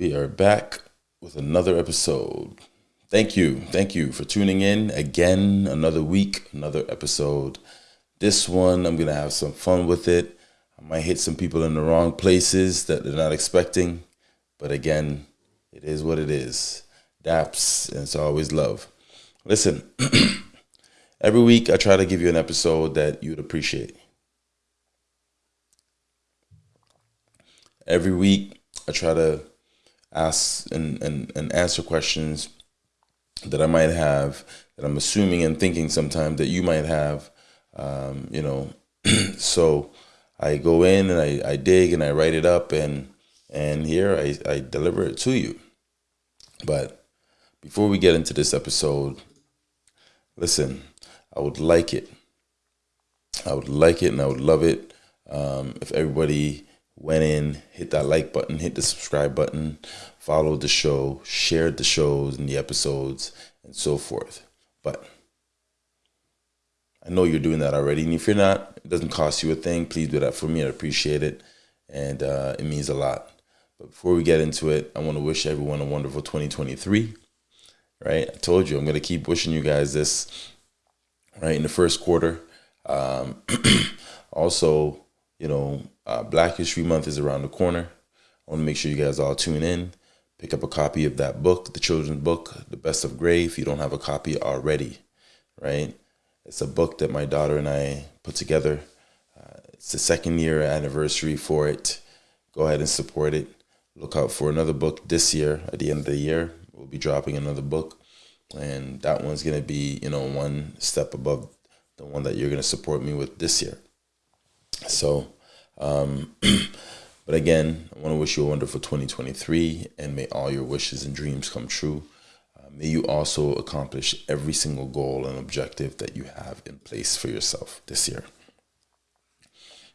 We are back with another episode. Thank you. Thank you for tuning in again. Another week, another episode. This one, I'm going to have some fun with it. I might hit some people in the wrong places that they're not expecting. But again, it is what it is. Daps, and it's always love. Listen, every week I try to give you an episode that you'd appreciate. Every week I try to ask and, and, and answer questions that I might have, that I'm assuming and thinking sometimes that you might have, um, you know. so I go in and I, I dig and I write it up and and here I, I deliver it to you. But before we get into this episode, listen, I would like it. I would like it and I would love it um, if everybody went in, hit that like button, hit the subscribe button, followed the show, shared the shows and the episodes, and so forth. But I know you're doing that already. And if you're not, it doesn't cost you a thing. Please do that for me. I appreciate it. And uh, it means a lot. But before we get into it, I want to wish everyone a wonderful 2023. Right? I told you I'm going to keep wishing you guys this right in the first quarter. Um, also, you know, uh, Black History Month is around the corner. I want to make sure you guys all tune in. Pick up a copy of that book, the children's book, The Best of Gray, if you don't have a copy already, right? It's a book that my daughter and I put together. Uh, it's the second year anniversary for it. Go ahead and support it. Look out for another book this year. At the end of the year, we'll be dropping another book, and that one's gonna be you know one step above the one that you're gonna support me with this year. So, um, but again, I want to wish you a wonderful 2023, and may all your wishes and dreams come true. Uh, may you also accomplish every single goal and objective that you have in place for yourself this year.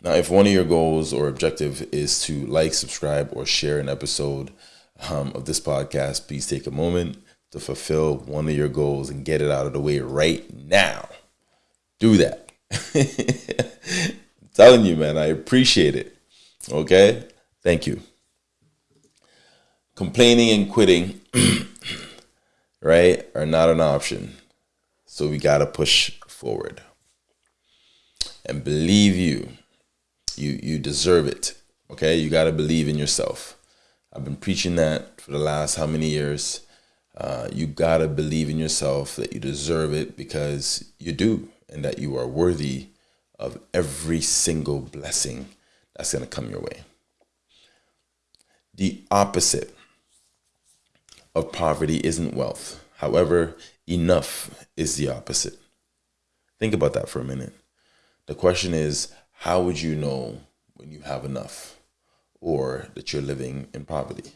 Now, if one of your goals or objective is to like, subscribe, or share an episode um, of this podcast, please take a moment to fulfill one of your goals and get it out of the way right now. Do that. telling you, man, I appreciate it. Okay? Thank you. Complaining and quitting, right, are not an option. So we got to push forward. And believe you, you you deserve it. Okay, you got to believe in yourself. I've been preaching that for the last how many years. Uh, you got to believe in yourself that you deserve it because you do, and that you are worthy of every single blessing that's going to come your way. The opposite of poverty isn't wealth. However, enough is the opposite. Think about that for a minute. The question is how would you know when you have enough or that you're living in poverty?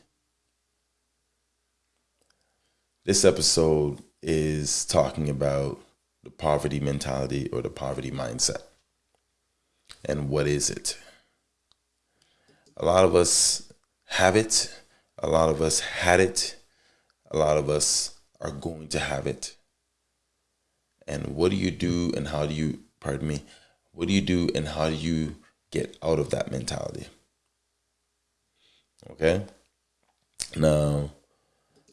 This episode is talking about the poverty mentality or the poverty mindset. And what is it? A lot of us have it, a lot of us had it, a lot of us are going to have it. And what do you do and how do you, pardon me, what do you do and how do you get out of that mentality? Okay? Now,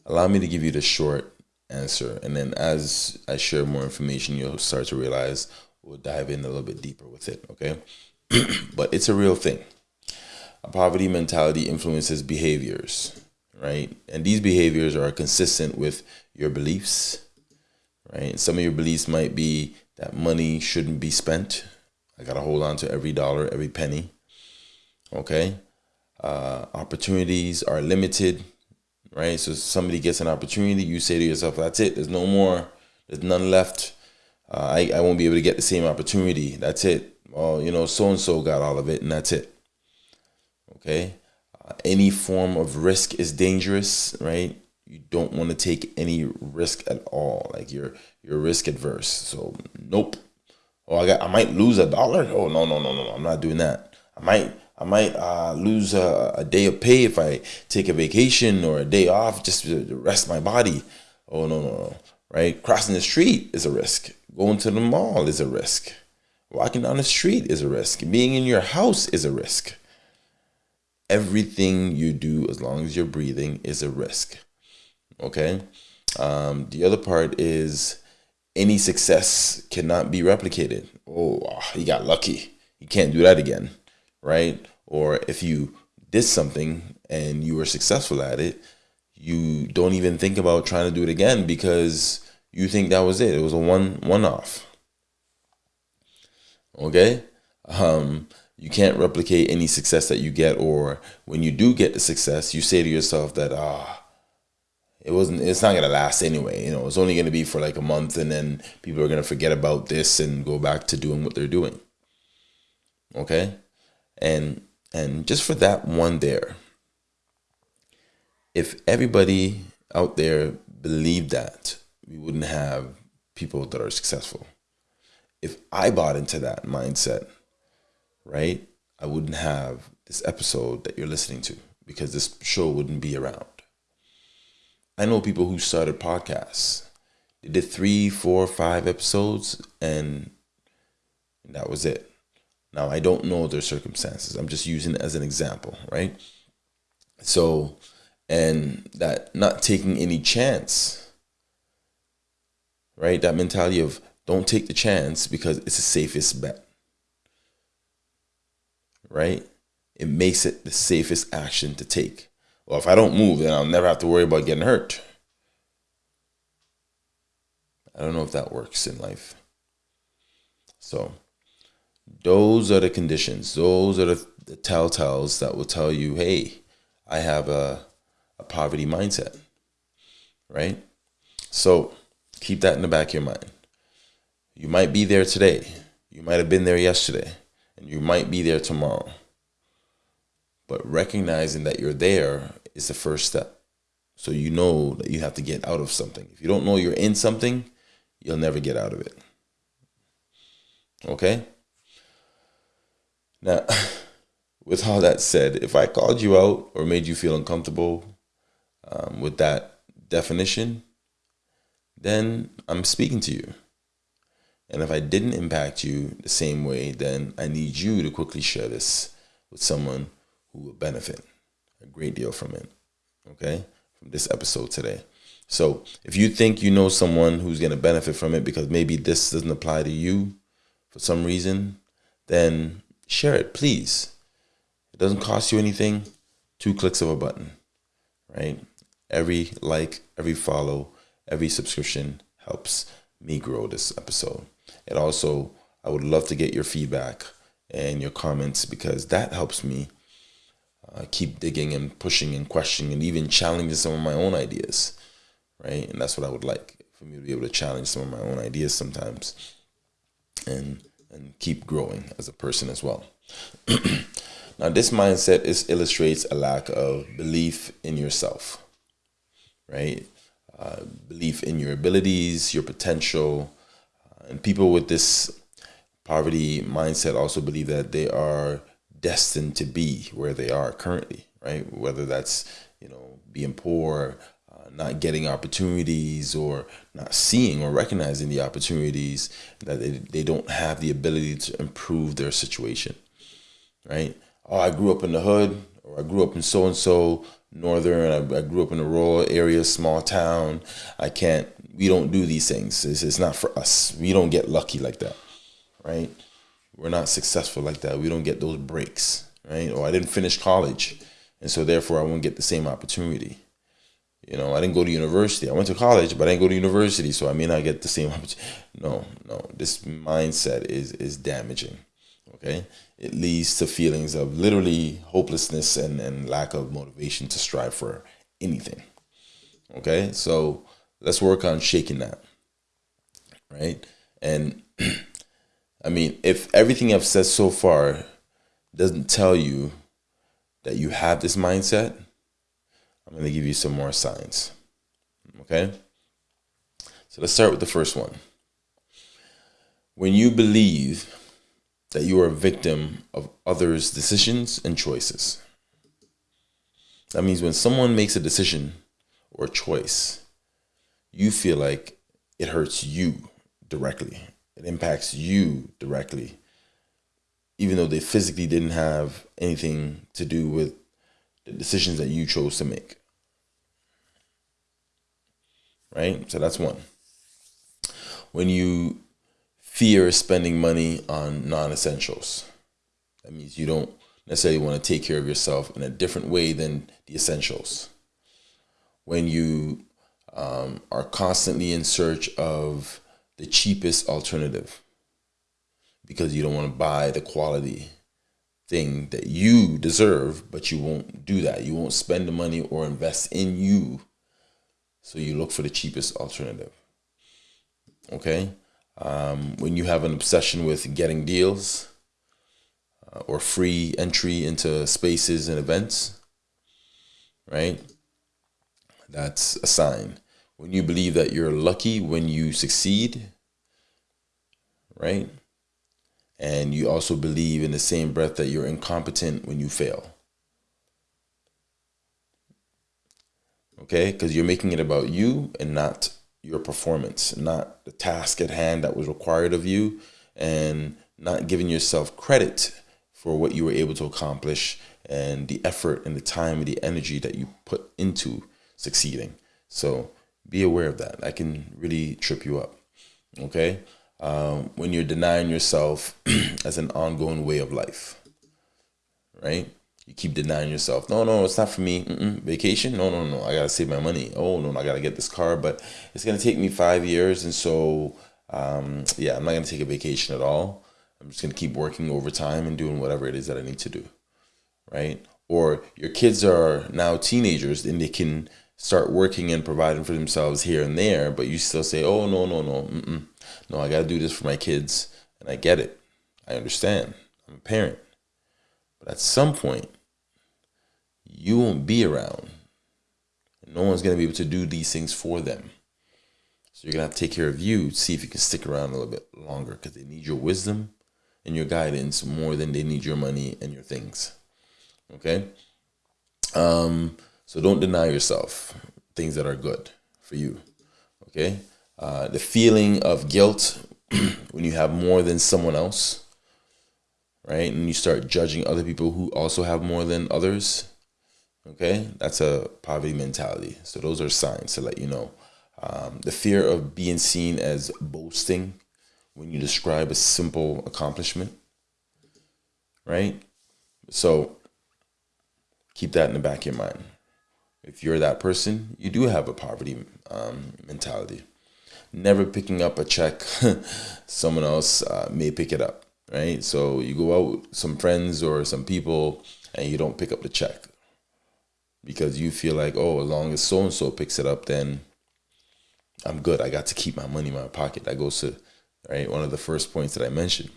allow me to give you the short answer. And then as I share more information, you'll start to realize we'll dive in a little bit deeper with it. Okay? but it's a real thing. A poverty mentality influences behaviors, right? And these behaviors are consistent with your beliefs, right? Some of your beliefs might be that money shouldn't be spent I got to hold on to every dollar, every penny. Okay. Uh, opportunities are limited, right? So somebody gets an opportunity, you say to yourself, that's it. There's no more. There's none left. Uh, I, I won't be able to get the same opportunity. That's it. Well, you know, so and so got all of it, and that's it. Okay. Uh, any form of risk is dangerous, right? You don't want to take any risk at all. Like you're you're risk adverse. So nope. Oh, I got I might lose a dollar. Oh no no no no! I'm not doing that. I might I might uh, lose a, a, day of pay if I take a vacation or a day off just to rest my body. Oh no no no! Right, crossing the street is a risk. Going to the mall is a risk. Walking down the street is a risk. Being in your house is a risk. everything you do, as long as you're breathing, is a risk. Okay. Um, the other part is any success cannot be replicated. Oh, he got lucky. You can't do that again, right? Or if you did something and you were successful at it, you don't even think about trying to do it again because you think that was it. It was a one one off. Okay? Um, you can't replicate any success that you get or when you do get the success, you say to yourself that ah it wasn't it's not gonna last anyway you know it's only gonna be for like a month and then people are gonna forget about this and go back to doing what they're doing okay and and just for that one there if everybody out there believed that we wouldn't have people that are successful if i bought into that mindset right i wouldn't have this episode that you're listening to because this show wouldn't be around I know people who started podcasts. They did three, four, five episodes, and that was it. Now I don't know their circumstances. I'm just using it as an example, right? So, and that not taking any chance, right? That mentality of don't take the chance because it's the safest bet, right? It makes it the safest action to take. Well, if I don't move, then I'll never have to worry about getting hurt. I don't know if that works in life. So, those are the conditions. Those are the, the telltales that will tell you, hey, I have a, a poverty mindset, right? So, keep that in the back of your mind. You might be there today. You might have been there yesterday, and you might be there tomorrow. But recognizing that you're there is the first step. So you know that you have to get out of something. If you don't know you're in something, you'll never get out of it. Okay? Now, with all that said, if I called you out or made you feel uncomfortable um, with that definition, then I'm speaking to you. And if I didn't impact you the same way, then I need you to quickly share this with someone who will benefit a great deal from it. Okay? From this episode today. So if you think you know someone who's going to benefit from it because maybe this doesn't apply to you for some reason, then share it, please. It doesn't cost you anything. Two clicks of a button, right? Every like, every follow, every subscription helps me grow this episode. And also, I would love to get your feedback and your comments because that helps me uh, keep digging and pushing and questioning and even challenging some of my own ideas, right? And that's what I would like for me to be able to challenge some of my own ideas sometimes, and and keep growing as a person as well. now, this mindset is illustrates a lack of belief in yourself, right? Uh, belief in your abilities, your potential, uh, and people with this poverty mindset also believe that they are destined to be where they are currently, right? Whether that's, you know, being poor, uh, not getting opportunities, or not seeing or recognizing the opportunities that they, they don't have the ability to improve their situation, right? Oh, I grew up in the hood, or I grew up in so and so northern, I, I, grew up in a rural area, small town. I can't, we don't do these things. It's, it's not for us. We don't get lucky like that, right? we're not successful like that. We don't get those breaks, right? Or I didn't finish college, and so therefore I won't get the same opportunity. You know, I didn't go to university. I went to college, but I didn't go to university, so I may not get the same opportunity. No, no. This mindset is is damaging. Okay, it leads to feelings of literally hopelessness and and lack of motivation to strive for anything. Okay, so let's work on shaking that. Right, and I mean, if everything I've said so far doesn't tell you that you have this mindset, I'm going to give you some more signs. Okay? So let's start with the first one. When you believe that you are a victim of others' decisions and choices. That means when someone makes a decision or a choice, you feel like it hurts you directly it impacts you directly even though they physically didn't have anything to do with the decisions that you chose to make. Right? So that's one. When you fear spending money on non essentials, that means you don't necessarily want to take care of yourself in a different way than the essentials. When you um, are constantly in search of the cheapest alternative because you don't want to buy the quality thing that you deserve, but you won't do that. You won't spend the money or invest in you. So you look for the cheapest alternative. Okay? Um, when you have an obsession with getting deals uh, or free entry into spaces and events, right? That's a sign. When you believe that you're lucky when you succeed, right? And you also believe in the same breath that you're incompetent when you fail. Okay? Because you're making it about you and not your performance, not the task at hand that was required of you, and not giving yourself credit for what you were able to accomplish and the effort and the time and the energy that you put into succeeding. So be aware of that. That can really trip you up. Okay? Um, when you're denying yourself as an ongoing way of life, right? You keep denying yourself. No, no, it's not for me. Mm-mm. Vacation? No, no, no. I gotta save my money. Oh no, I gotta get this car, but it's gonna take me five years, and so um, yeah, I'm not gonna take a vacation at all. I'm just gonna keep working overtime and doing whatever it is that I need to do, right? Or your kids are now teenagers, and they can start working and providing for themselves here and there, but you still say, "Oh no, no, no, mm-mm. no, I got to do this for my kids," and I get it, I understand. I'm a parent, but at some point, you won't be around. No one's gonna be able to do these things for them. So you're gonna have to take care of you, see if you can stick around a little bit longer, because they need your wisdom and your guidance more than they need your money and your things. Okay. Um so don't deny yourself things that are good for you. Okay? Uh, the feeling of guilt when you have more than someone else, right? And you start judging other people who also have more than others. Okay? That's a poverty mentality. So those are signs to let you know. Um, the fear of being seen as boasting when you describe a simple accomplishment, right? So keep that in the back of your mind if you're that person, you do have a poverty um, mentality. Never picking up a check, someone else uh, may pick it up, right? So you go out with some friends or some people and you don't pick up the check because you feel like, oh, as long as so and so picks it up, then I'm good. I got to keep my money in my pocket. That goes to right one of the first points that I mentioned.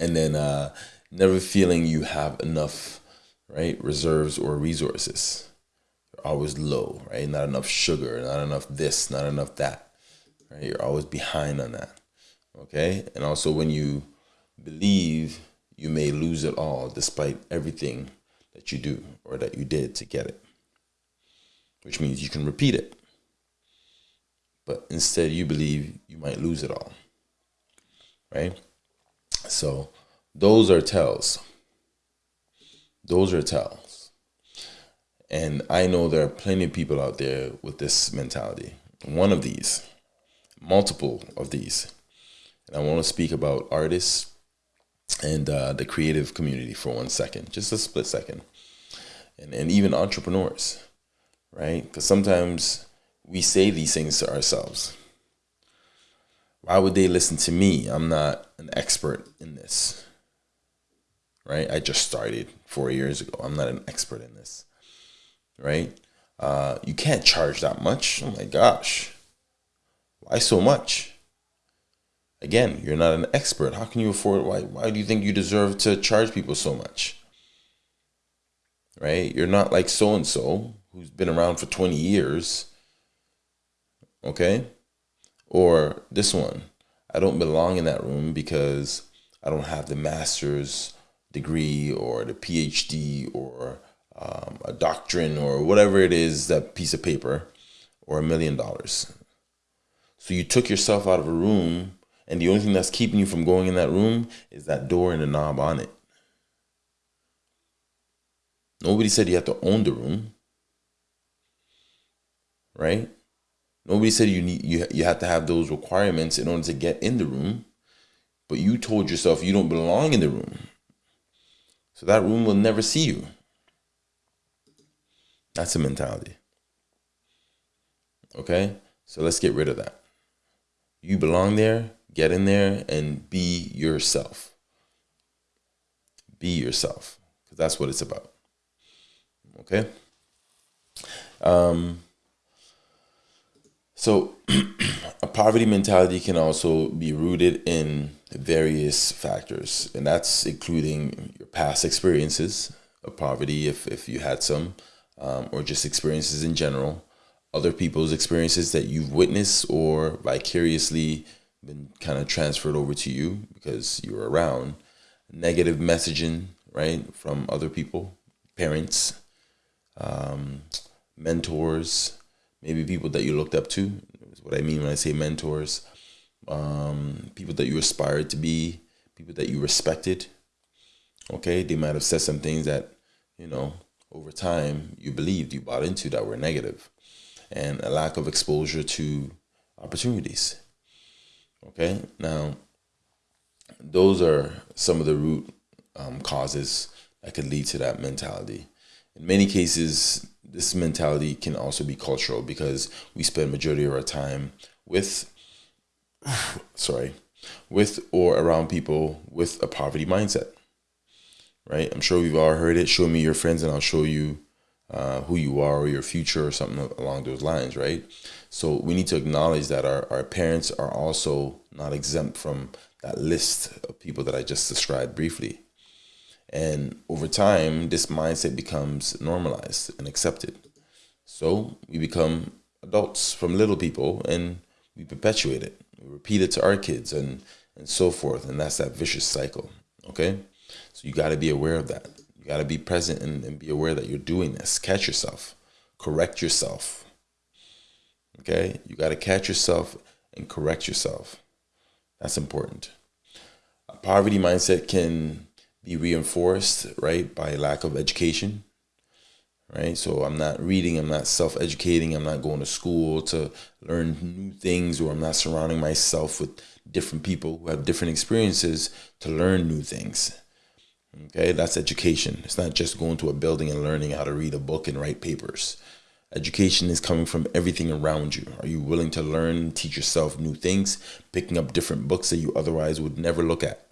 And then uh, never feeling you have enough right reserves or resources always low, right? Not enough sugar, not enough this, not enough that, right? You're always behind on that, okay? And also when you believe you may lose it all despite everything that you do or that you did to get it, which means you can repeat it. But instead, you believe you might lose it all, right? So those are tells. Those are tells and I know there are plenty of people out there with this mentality. One of these, multiple of these. And I want to speak about artists and uh, the creative community for one second, just a split second. And, and even entrepreneurs, right? Because sometimes we say these things to ourselves. Why would they listen to me? I'm not an expert in this, right? I just started four years ago. I'm not an expert in this right? Uh, you can't charge that much. Oh my gosh. Why so much? Again, you're not an expert. How can you afford why why do you think you deserve to charge people so much? Right? You're not like so and so who's been around for 20 years. Okay? Or this one. I don't belong in that room because I don't have the master's degree or the PhD or um, a doctrine or whatever it is, that piece of paper, or a million dollars. So you took yourself out of a room, and the only thing that's keeping you from going in that room is that door and the knob on it. Nobody said you have to own the room. Right? Nobody said you need you you have to have those requirements in order to get in the room. But you told yourself you don't belong in the room. So that room will never see you. That's a mentality. Okay? So let's get rid of that. You belong there, get in there and be yourself. Be yourself. Because that's what it's about. Okay? Um, so, a poverty mentality can also be rooted in various factors, and that's including your past experiences of poverty, if, if you had some, um, or just experiences in general, other people's experiences that you've witnessed or vicariously been kind of transferred over to you because you were around, negative messaging, right, from other people, parents, um, mentors, maybe people that you looked up to. Is what I mean when I say mentors. Um, people that you aspired to be, people that you respected. Okay, they might have said some things that, you know, over time you believed, you bought into that were negative, and a lack of exposure to opportunities. Okay, now those are some of the root um, causes that could lead to that mentality. In many cases, this mentality can also be cultural because we spend majority of our time with sorry with or around people with a poverty mindset right? I'm sure we've all heard it. Show me your friends and i'll show you uh, who you are or your future or something along those lines right so we need to acknowledge that our, our parents are also not exempt from that list of people that i just described briefly and over time, this mindset becomes normalized and accepted. So we become adults from little people and we perpetuate it. We repeat it to our kids and, and so forth. And that's that vicious cycle. Okay? So you got to be aware of that. You got to be present and, and be aware that you're doing this. Catch yourself, correct yourself. Okay? You got to catch yourself and correct yourself. That's important. A poverty mindset can be reinforced, right, by lack of education, right? So I'm not reading, I'm not self educating, I'm not going to school to learn new things, or I'm not surrounding myself with different people who have different experiences to learn new things. Okay, that's education. It's not just going to a building and learning how to read a book and write papers. Education is coming from everything around you. Are you willing to learn, teach yourself new things, picking up different books that you otherwise would never look at?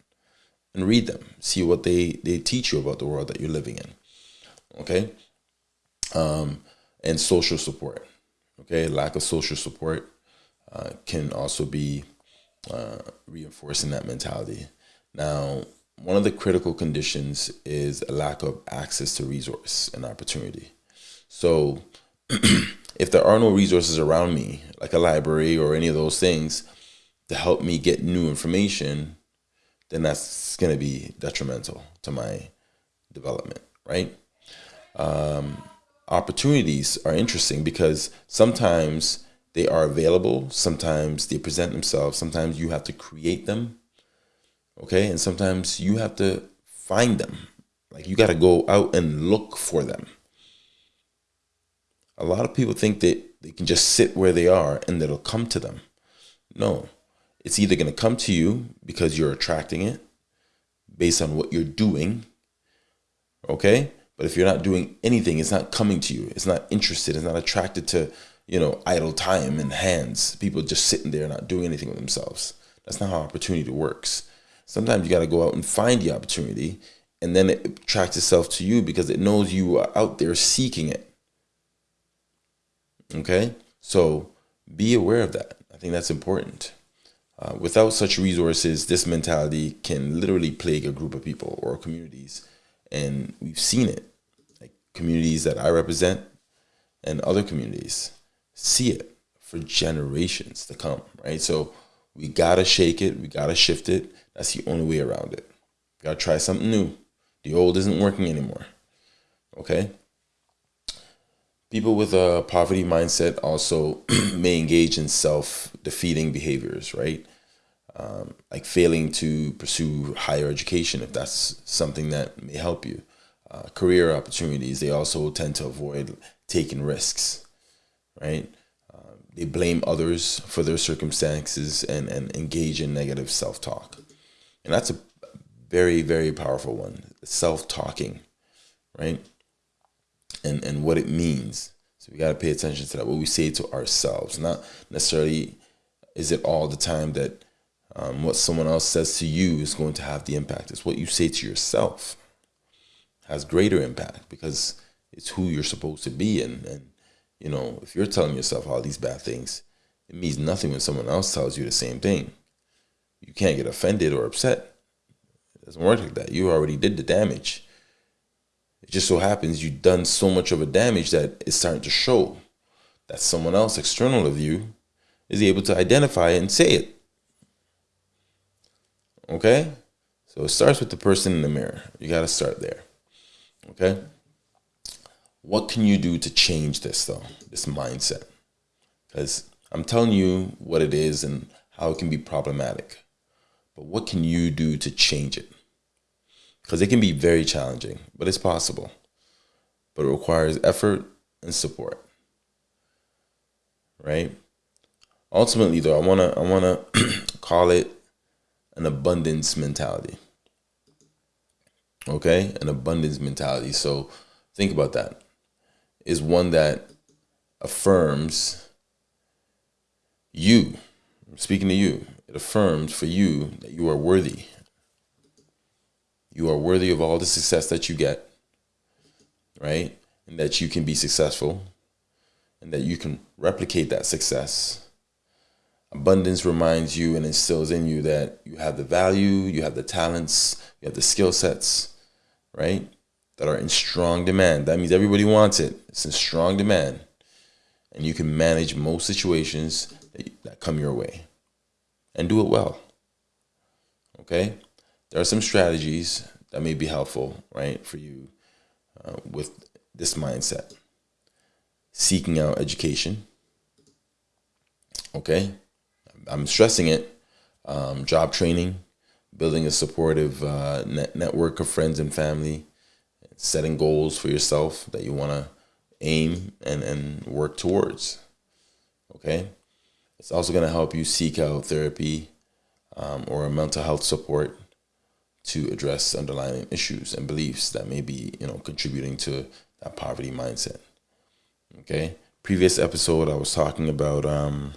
and read them. See what they they teach you about the world that you're living in. Okay, um, and social support. Okay, lack of social support uh, can also be uh, reinforcing that mentality. Now, one of the critical conditions is a lack of access to resource and opportunity. So, if there are no resources around me, like a library or any of those things, to help me get new information, then that's going to be detrimental to my development, right? Um, opportunities are interesting because sometimes they are available, sometimes they present themselves, sometimes you have to create them, okay? And sometimes you have to find them. Like you got to go out and look for them. A lot of people think that they can just sit where they are and it'll come to them. No, it's either going to come to you because you're attracting it based on what you're doing. Okay? But if you're not doing anything, it's not coming to you. It's not interested. It's not attracted to, you know, idle time and hands. People just sitting there not doing anything with themselves. That's not how opportunity works. Sometimes you got to go out and find the opportunity and then it attracts itself to you because it knows you are out there seeking it. Okay? So be aware of that. I think that's important. Uh, without such resources, this mentality can literally plague a group of people or communities. And we've seen it. Like communities that I represent and other communities see it for generations to come, right? So we gotta shake it, we gotta shift it. That's the only way around it. We gotta try something new. The old isn't working anymore. Okay? People with a poverty mindset also may engage in self defeating behaviors, right? um, like failing to pursue higher education if that's something that may help you. uh, career opportunities, they also tend to avoid taking risks, right? Uh, they blame others for their circumstances and, and engage in negative self talk. And that's a very, very powerful one self talking, right? And, and what it means. So we got to pay attention to that, what we say to ourselves, not necessarily is it all the time that um, what someone else says to you is going to have the impact. It's what you say to yourself has greater impact because it's who you're supposed to be. And, and, you know, if you're telling yourself all these bad things, it means nothing when someone else tells you the same thing. You can't get offended or upset. It doesn't work like that. You already did the damage. It just so happens you've done so much of a damage that it's starting to show that someone else external of you is able to identify it and say it. Okay? So it starts with the person in the mirror. You got to start there. Okay? What can you do to change this, though, this mindset? Because I'm telling you what it is and how it can be problematic. But what can you do to change it? Because it can be very challenging, but it's possible. But it requires effort and support. Right? Ultimately, though, I wanna I wanna call it an abundance mentality. Okay, an abundance mentality. So think about that. Is one that affirms you. I'm speaking to you. It affirms for you that you are worthy. You are worthy of all the success that you get, right? And that you can be successful and that you can replicate that success Abundance reminds you and instills in you that you have the value, you have the talents, you have the skill sets, right? That are in strong demand. That means everybody wants it. It's in strong demand. And you can manage most situations that come your way and do it well. Okay? There are some strategies that may be helpful, right, for you uh, with this mindset. Seeking out education. Okay? I'm stressing it. Um, job training, building a supportive uh, net network of friends and family, setting goals for yourself that you want to aim and, and work towards. Okay. It's also going to help you seek out therapy um, or a mental health support to address underlying issues and beliefs that may be, you know, contributing to that poverty mindset. Okay. Previous episode, I was talking about um,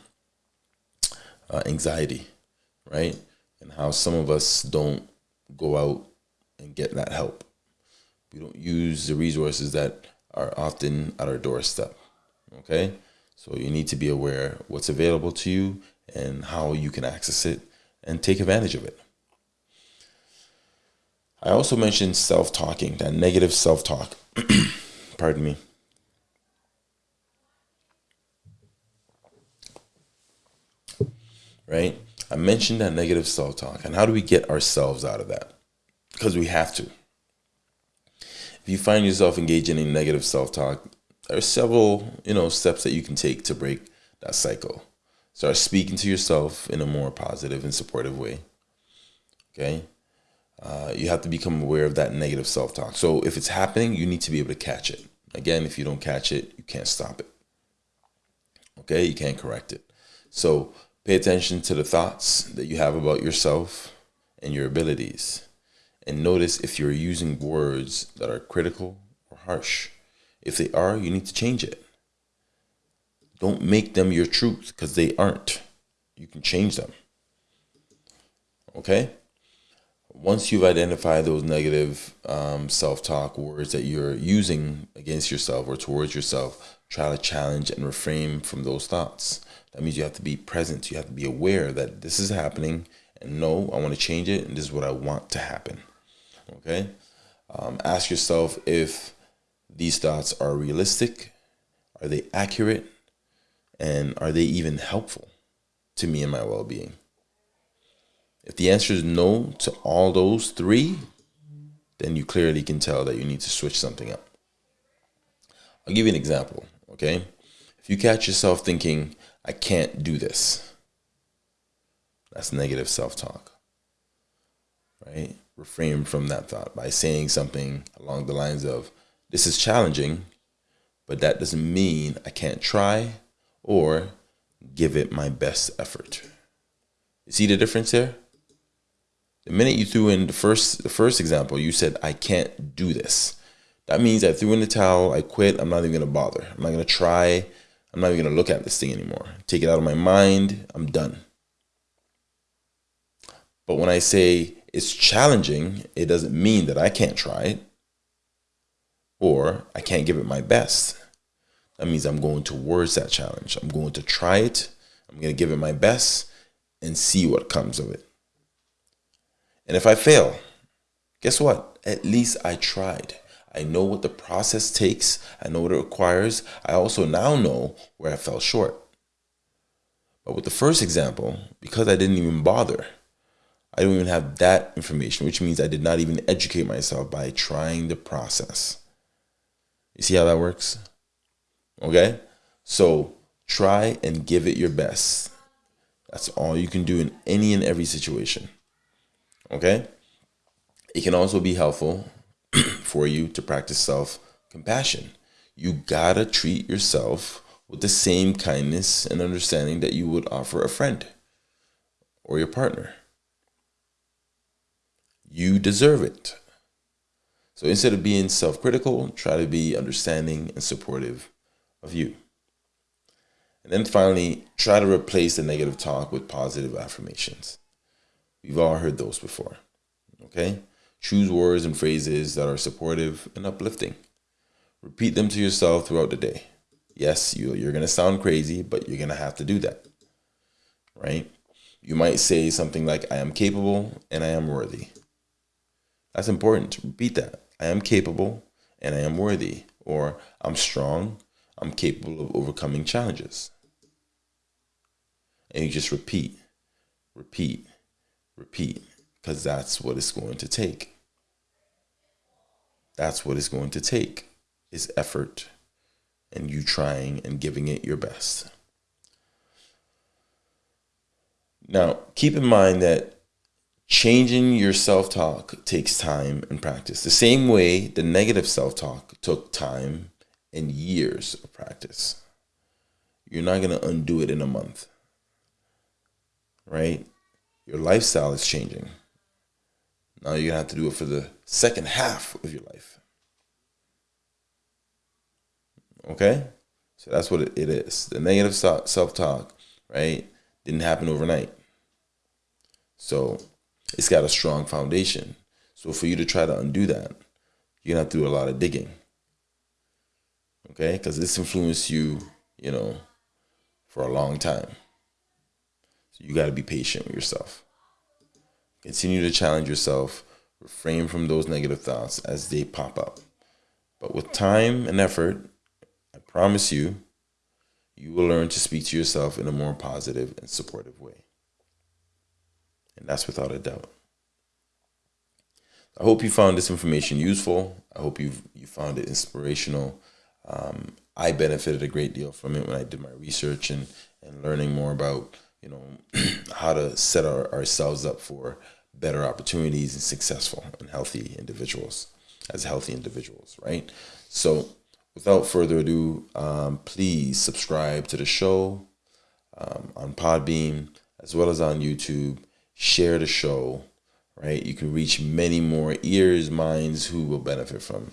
uh, anxiety, right? And how some of us don't go out and get that help. We don't use the resources that are often at our doorstep. Okay? So you need to be aware what's available to you and how you can access it and take advantage of it. I also mentioned self talking, that negative self talk. Pardon me. right? I mentioned that negative self talk. And how do we get ourselves out of that? Because we have to. If you find yourself engaging in negative self talk, there are several, you know, steps that you can take to break that cycle. Start speaking to yourself in a more positive and supportive way. Okay? Uh, you have to become aware of that negative self talk. So if it's happening, you need to be able to catch it. Again, if you don't catch it, you can't stop it. Okay? You can't correct it. So Pay attention to the thoughts that you have about yourself and your abilities. And notice if you're using words that are critical or harsh. If they are, you need to change it. Don't make them your truth because they aren't. You can change them. Okay? Once you've identified those negative um, self talk words that you're using against yourself or towards yourself, try to challenge and refrain from those thoughts. That means you have to be present. You have to be aware that this is happening and no, I want to change it and this is what I want to happen. Okay? Um, ask yourself if these thoughts are realistic, are they accurate, and are they even helpful to me and my well being? If the answer is no to all those three, then you clearly can tell that you need to switch something up. I'll give you an example, okay? If you catch yourself thinking, I can't do this. That's negative self talk. Right? refrain from that thought by saying something along the lines of, This is challenging, but that doesn't mean I can't try or give it my best effort. You see the difference here? The minute you threw in the first the first example, you said, I can't do this. That means I threw in the towel, I quit, I'm not even gonna bother. I'm not gonna try, I'm not even gonna look at this thing anymore. Take it out of my mind, I'm done. But when I say it's challenging, it doesn't mean that I can't try it or I can't give it my best. That means I'm going towards that challenge. I'm going to try it. I'm going to give it my best and see what comes of it. And if I fail, guess what? At least I tried. I know what the process takes. I know what it requires. I also now know where I fell short. But with the first example, because I didn't even bother, I don't even have that information, which means I did not even educate myself by trying the process. You see how that works? Okay? So try and give it your best. That's all you can do in any and every situation. Okay? It can also be helpful for you to practice self compassion. You gotta treat yourself with the same kindness and understanding that you would offer a friend or your partner. You deserve it. So instead of being self critical, try to be understanding and supportive of you. And then finally, try to replace the negative talk with positive affirmations. We've all heard those before. Okay? Choose words and phrases that are supportive and uplifting. Repeat them to yourself throughout the day. Yes, you, you're going to sound crazy, but you're going to have to do that. Right? You might say something like, I am capable and I am worthy. That's important to repeat that. I am capable and I am worthy. Or I'm strong, I'm capable of overcoming challenges. And you just repeat, repeat, repeat, because that's what it's going to take. That's what it's going to take is effort and you trying and giving it your best. Now, keep in mind that changing your self talk takes time and practice. The same way the negative self talk took time and years of practice. You're not going to undo it in a month, right? Your lifestyle is changing. Now you're going to have to do it for the second half of your life. Okay? So that's what it is. The negative self talk, right, didn't happen overnight. So it's got a strong foundation. So for you to try to undo that, you're gonna have to do a lot of digging. Okay, because this influenced you, you know, for a long time. So you got to be patient with yourself. Continue to challenge yourself. Refrain from those negative thoughts as they pop up. But with time and effort, I promise you, you will learn to speak to yourself in a more positive and supportive way. And that's without a doubt. I hope you found this information useful. I hope you you found it inspirational. Um, I benefited a great deal from it when I did my research and, and learning more about you know how to set our, ourselves up for better opportunities and successful and healthy individuals as healthy individuals, right? So, without further ado, um, please subscribe to the show um, on Podbean as well as on YouTube share the show, right? You can reach many more ears, minds who will benefit from,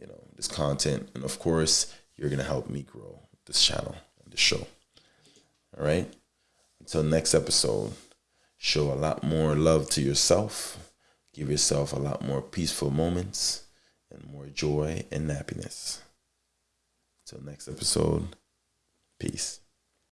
you know, this content. And of course, you're going to help me grow this channel and this show. All right. Until next episode, show a lot more love to yourself. Give yourself a lot more peaceful moments and more joy and happiness. Until next episode, peace.